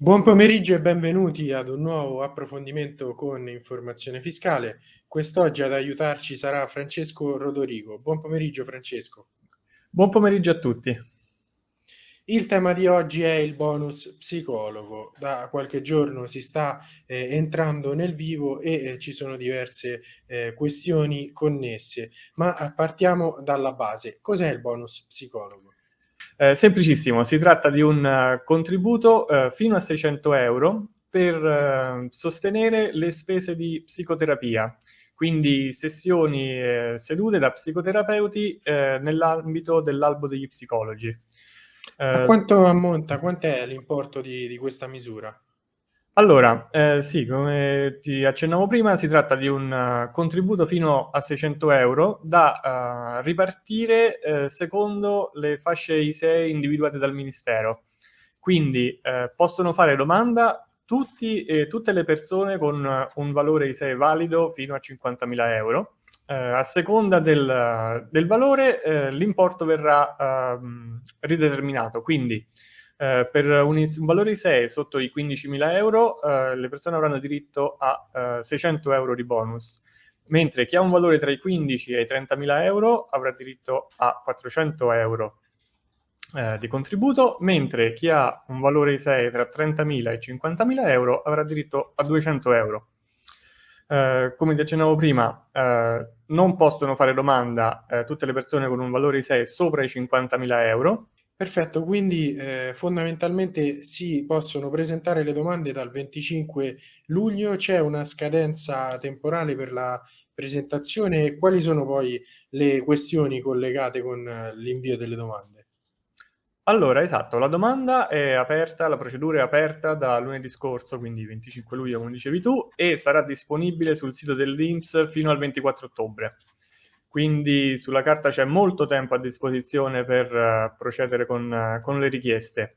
Buon pomeriggio e benvenuti ad un nuovo approfondimento con informazione fiscale. Quest'oggi ad aiutarci sarà Francesco Rodorigo. Buon pomeriggio Francesco. Buon pomeriggio a tutti. Il tema di oggi è il bonus psicologo. Da qualche giorno si sta eh, entrando nel vivo e eh, ci sono diverse eh, questioni connesse, ma eh, partiamo dalla base. Cos'è il bonus psicologo? Eh, semplicissimo, si tratta di un uh, contributo uh, fino a 600 euro per uh, sostenere le spese di psicoterapia, quindi sessioni sedute da psicoterapeuti nell'ambito dell'albo degli psicologi. A quanto ammonta, quant'è l'importo di, di questa misura? Allora, eh, sì, come ti accennavo prima, si tratta di un uh, contributo fino a 600 euro da uh, ripartire uh, secondo le fasce ISEE individuate dal Ministero. Quindi possono fare domanda tutti, tutte le persone con un valore ISEE valido fino a 50.000 euro. a seconda del, del valore l'importo verrà ehm, rideterminato, quindi eh, per un, un, valore di 6 sotto i 15.000 euro eh, le persone avranno diritto a 600 eh, euro di bonus, mentre chi ha un valore tra i 15 e i 30.000 euro avrà diritto a 400 euro eh, di contributo, mentre chi ha un valore di 6 tra 30.000 e 50.000 euro avrà diritto a 200 euro. Uh, come ti accennavo prima, uh, non possono fare domanda uh, tutte le persone con un valore di 6 sopra i 50.000 euro, Perfetto, quindi eh, fondamentalmente si possono presentare le domande dal 25 luglio, c'è una scadenza temporale per la presentazione quali sono poi le questioni collegate con eh, l'invio delle domande? Allora, esatto, la domanda è aperta, la procedura è aperta da lunedì scorso, quindi 25 luglio come dicevi tu, e sarà disponibile sul sito dell'Inps fino al 24 ottobre quindi sulla carta c'è molto tempo a disposizione per uh, procedere con, uh, con, le richieste.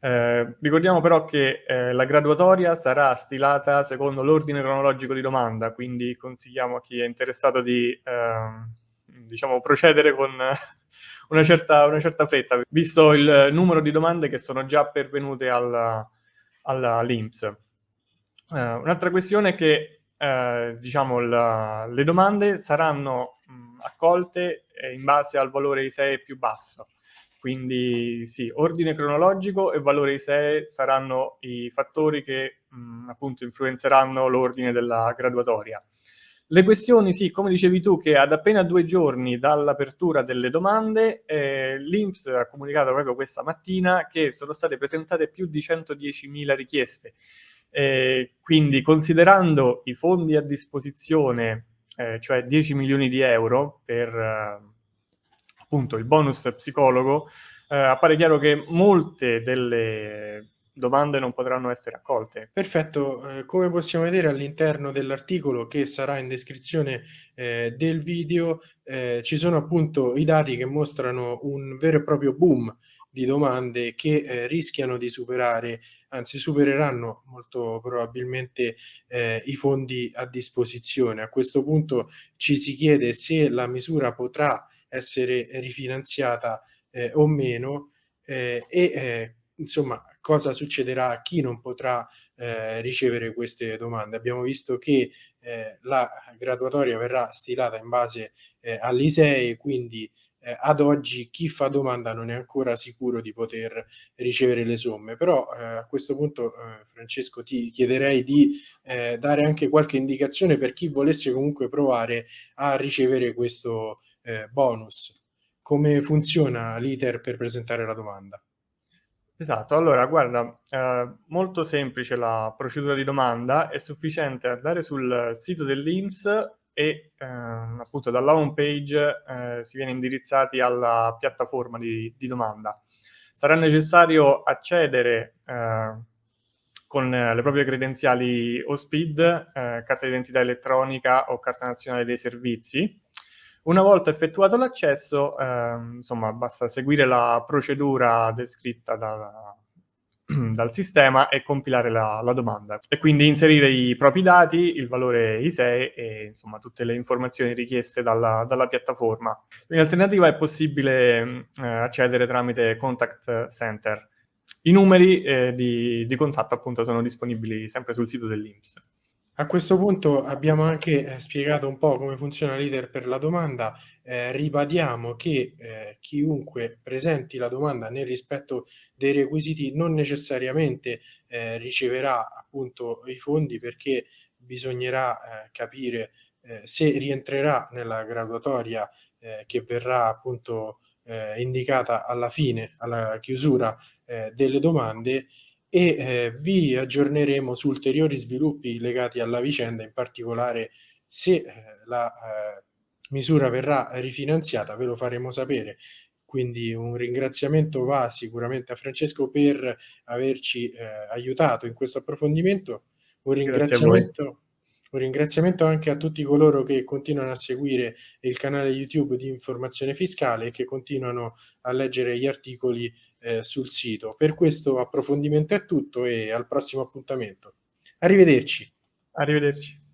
Eh, ricordiamo però che eh, la graduatoria sarà stilata secondo l'ordine cronologico di domanda, quindi consigliamo a chi è interessato di eh, diciamo, procedere con una certa, una certa, fretta, visto il numero di domande che sono già pervenute all'INPS. All uh, un'altra questione è che eh, diciamo, la, le domande saranno mh, accolte eh, in base al valore ISEE più basso. Quindi sì, ordine cronologico e valore ISEE saranno i fattori che mh, appunto influenzeranno l'ordine della graduatoria. Le questioni, sì, come dicevi tu, che ad appena due giorni dall'apertura delle domande, eh, l'Inps ha comunicato proprio questa mattina che sono state presentate più di 110.000 richieste, eh, quindi considerando i fondi a disposizione, eh, cioè 10 milioni di euro per eh, appunto il bonus psicologo, eh, appare chiaro che molte delle domande non potranno essere accolte. Perfetto, eh, come possiamo vedere all'interno dell'articolo che sarà in descrizione eh, del video eh, ci sono appunto i dati che mostrano un vero e proprio boom di domande che eh, rischiano di superare, anzi supereranno molto probabilmente eh, i fondi a disposizione. A questo punto ci si chiede se la misura potrà essere rifinanziata eh, o meno eh, e eh, insomma cosa succederà a chi non potrà eh, ricevere queste domande. Abbiamo visto che la graduatoria verrà stilata in base all'ISEE, quindi eh, ad oggi chi fa domanda non è ancora sicuro di poter ricevere le somme, però eh, a questo punto eh, Francesco ti chiederei di eh, dare anche qualche indicazione per chi volesse comunque provare a ricevere questo eh, bonus. Come funziona l'iter per presentare la domanda? Esatto, allora guarda, eh, molto semplice la procedura di domanda, è sufficiente andare sul sito dell'INPS e eh, appunto dalla home page eh, si viene indirizzati alla piattaforma di, di domanda. Sarà necessario accedere eh, con le proprie credenziali OSPID, eh, carta d'identità elettronica o carta nazionale dei servizi. Una volta effettuato l'accesso, ehm, insomma, basta seguire la procedura descritta da, dal sistema e compilare la, la, domanda e quindi inserire i propri dati, il valore ISEE e insomma tutte le informazioni richieste dalla, dalla piattaforma. In alternativa è possibile eh, accedere tramite Contact Center. I numeri eh, di, di, contatto appunto sono disponibili sempre sul sito dell'Inps. A questo punto abbiamo anche eh, spiegato un po' come funziona l'iter per la domanda, eh, ribadiamo che eh, chiunque presenti la domanda nel rispetto dei requisiti non necessariamente eh, riceverà appunto i fondi perché bisognerà eh, capire se rientrerà nella graduatoria che verrà appunto indicata alla fine, alla chiusura delle domande e eh, vi aggiorneremo su ulteriori sviluppi legati alla vicenda, in particolare se eh, la eh, misura verrà rifinanziata ve lo faremo sapere. Quindi un ringraziamento va sicuramente a Francesco per averci eh, aiutato in questo approfondimento. Un ringraziamento, un ringraziamento anche a tutti coloro che continuano a seguire il canale YouTube di informazione fiscale e che continuano a leggere gli articoli eh, sul sito. Per questo approfondimento è tutto e al prossimo appuntamento. Arrivederci. Arrivederci.